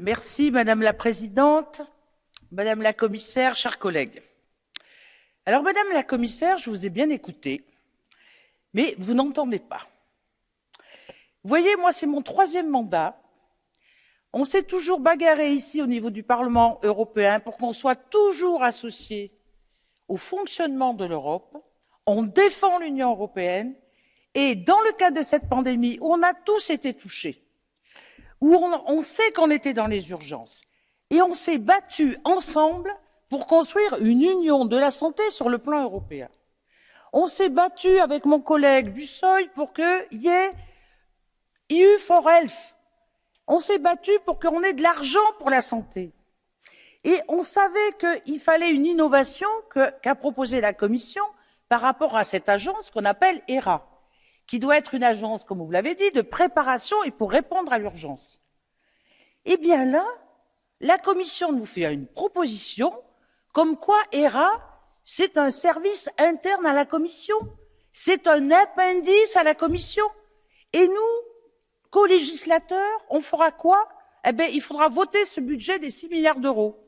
Merci, Madame la Présidente, Madame la Commissaire, chers collègues. Alors, Madame la Commissaire, je vous ai bien écouté, mais vous n'entendez pas. Voyez, moi, c'est mon troisième mandat. On s'est toujours bagarré ici au niveau du Parlement européen pour qu'on soit toujours associé au fonctionnement de l'Europe. On défend l'Union européenne et dans le cadre de cette pandémie on a tous été touchés, où on, sait qu'on était dans les urgences, et on s'est battu ensemble pour construire une union de la santé sur le plan européen. On s'est battu avec mon collègue Bussoy pour qu'il y ait EU for Health. On s'est battu pour qu'on ait de l'argent pour la santé. Et on savait qu'il fallait une innovation qu'a qu proposée la Commission par rapport à cette agence qu'on appelle ERA qui doit être une agence, comme vous l'avez dit, de préparation et pour répondre à l'urgence. Eh bien là, la Commission nous fait une proposition comme quoi ERA, c'est un service interne à la Commission, c'est un appendice à la Commission. Et nous, co-législateurs, on fera quoi? Eh bien, il faudra voter ce budget des 6 milliards d'euros.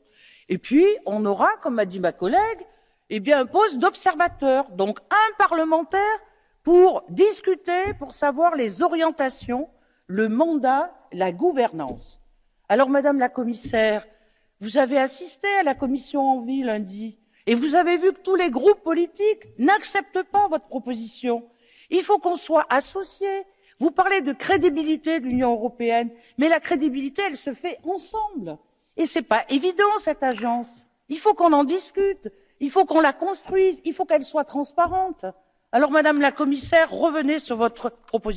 Et puis, on aura, comme m'a dit ma collègue, eh bien, un poste d'observateur, donc un parlementaire pour discuter, pour savoir les orientations, le mandat, la gouvernance. Alors, Madame la Commissaire, vous avez assisté à la commission Envie lundi et vous avez vu que tous les groupes politiques n'acceptent pas votre proposition. Il faut qu'on soit associés. Vous parlez de crédibilité de l'Union européenne, mais la crédibilité, elle se fait ensemble. Et ce n'est pas évident, cette agence. Il faut qu'on en discute, il faut qu'on la construise, il faut qu'elle soit transparente. Alors, Madame la Commissaire, revenez sur votre proposition.